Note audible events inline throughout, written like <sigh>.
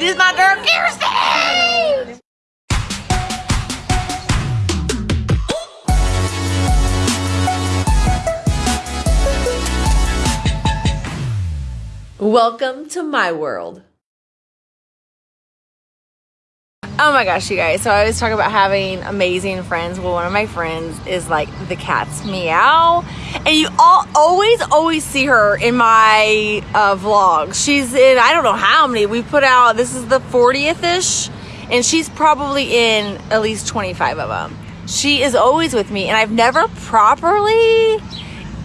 This is my girl Kirsty! Welcome to my world. Oh my gosh, you guys. So I was talking about having amazing friends. Well, one of my friends is like the cat's meow. And you all always, always see her in my uh, vlogs. She's in, I don't know how many. We put out, this is the 40th ish. And she's probably in at least 25 of them. She is always with me. And I've never properly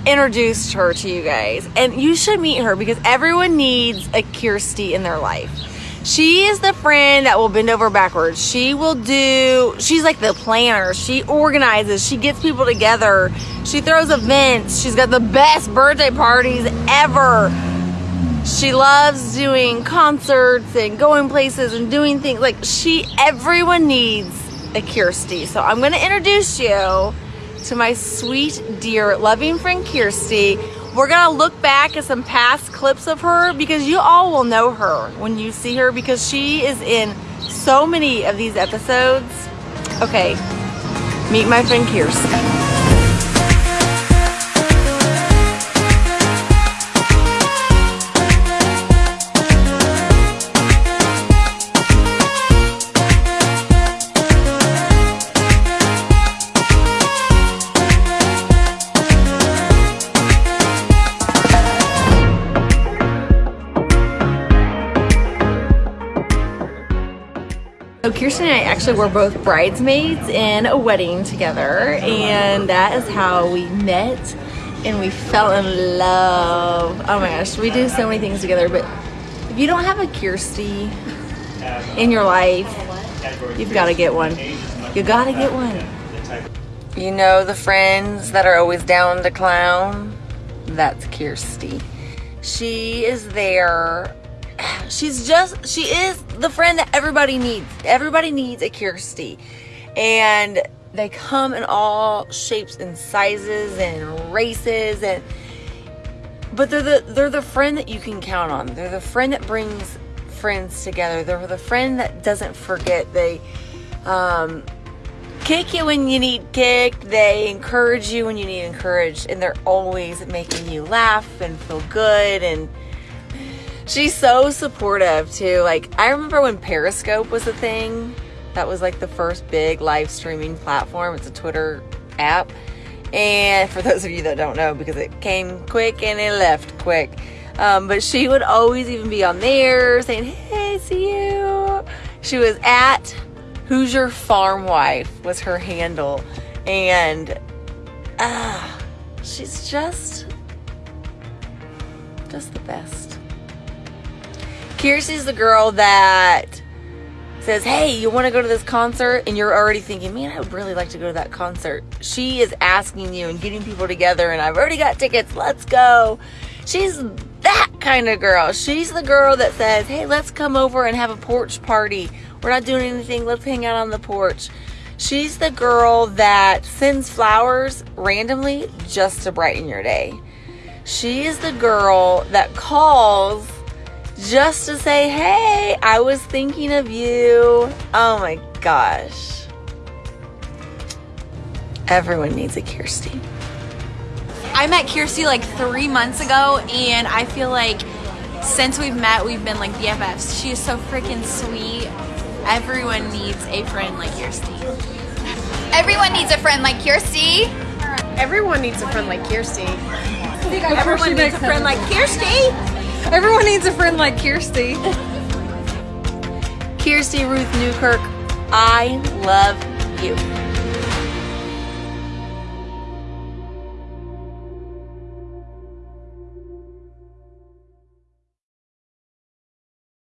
introduced her to you guys. And you should meet her because everyone needs a Kirsty in their life. She is the friend that will bend over backwards. She will do, she's like the planner. She organizes, she gets people together, she throws events, she's got the best birthday parties ever. She loves doing concerts and going places and doing things. Like, she, everyone needs a Kirsty. So, I'm going to introduce you to my sweet, dear, loving friend Kirsty. We're gonna look back at some past clips of her because you all will know her when you see her because she is in so many of these episodes. Okay, meet my friend Kirsty. So Kirsten and I actually were both bridesmaids in a wedding together and that is how we met and we fell in love. Oh my gosh, we do so many things together but if you don't have a Kirsty in your life, you've got to get one. You got to get one. You know the friends that are always down to clown? That's Kirsty. She is there <clears throat> she's just she is the friend that everybody needs. Everybody needs a Kirsty. And they come in all shapes and sizes and races and but they're the they're the friend that you can count on. They're the friend that brings friends together. They're the friend that doesn't forget. They um, kick you when you need kicked. They encourage you when you need encouraged, and they're always making you laugh and feel good and she's so supportive too. Like I remember when Periscope was a thing. That was like the first big live streaming platform. It's a Twitter app. And for those of you that don't know, because it came quick and it left quick. Um, but she would always even be on there saying, Hey, see you. She was at Who's Your Farm Wife was her handle. And uh, she's just just the best. Kirsty's the girl that says, Hey, you want to go to this concert? And you're already thinking, Man, I would really like to go to that concert. She is asking you and getting people together, and I've already got tickets. Let's go. She's that kind of girl. She's the girl that says, Hey, let's come over and have a porch party. We're not doing anything. Let's hang out on the porch. She's the girl that sends flowers randomly just to brighten your day. She is the girl that calls just to say, hey, I was thinking of you. Oh my gosh. Everyone needs a Kirsty. I met Kirsty like three months ago, and I feel like since we've met, we've been like BFFs. She is so freaking sweet. <laughs> Everyone needs a friend like Kirsty. Everyone needs a friend like Kirsty. Everyone needs a friend like Kirsty. Everyone needs a friend like Kirsty. Everyone needs a friend like Kirsty. Kirsty Ruth Newkirk, I love you.